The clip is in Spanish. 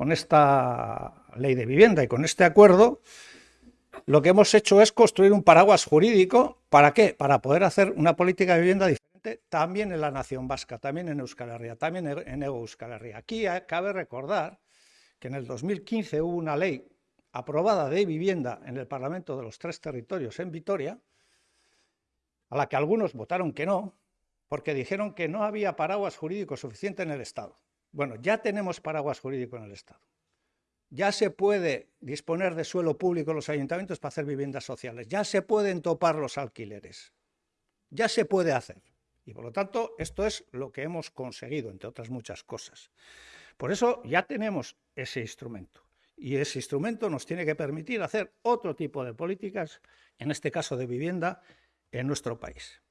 con esta ley de vivienda y con este acuerdo, lo que hemos hecho es construir un paraguas jurídico. ¿Para qué? Para poder hacer una política de vivienda diferente también en la nación vasca, también en Euskal Herria, también en Euskal Herria. Aquí cabe recordar que en el 2015 hubo una ley aprobada de vivienda en el Parlamento de los tres territorios en Vitoria, a la que algunos votaron que no, porque dijeron que no había paraguas jurídico suficiente en el Estado. Bueno, ya tenemos paraguas jurídico en el Estado. Ya se puede disponer de suelo público en los ayuntamientos para hacer viviendas sociales. Ya se pueden topar los alquileres. Ya se puede hacer. Y por lo tanto, esto es lo que hemos conseguido, entre otras muchas cosas. Por eso ya tenemos ese instrumento. Y ese instrumento nos tiene que permitir hacer otro tipo de políticas, en este caso de vivienda, en nuestro país.